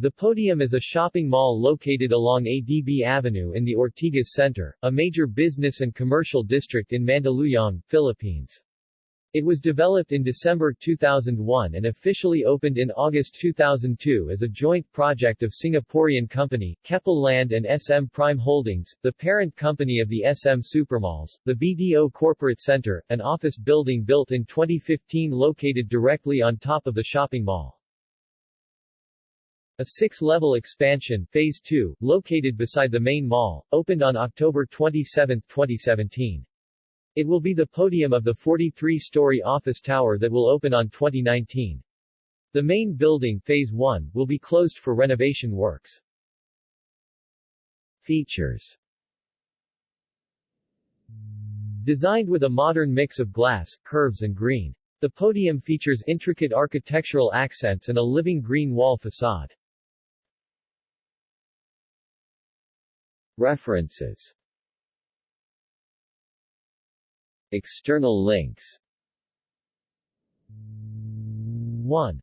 The Podium is a shopping mall located along ADB Avenue in the Ortigas Center, a major business and commercial district in Mandaluyong, Philippines. It was developed in December 2001 and officially opened in August 2002 as a joint project of Singaporean company, Keppel Land and SM Prime Holdings, the parent company of the SM Supermalls. The BDO Corporate Center, an office building built in 2015 located directly on top of the shopping mall. A six-level expansion, Phase 2, located beside the main mall, opened on October 27, 2017. It will be the podium of the 43-story office tower that will open on 2019. The main building, Phase 1, will be closed for renovation works. Features Designed with a modern mix of glass, curves and green. The podium features intricate architectural accents and a living green wall facade. References External links 1.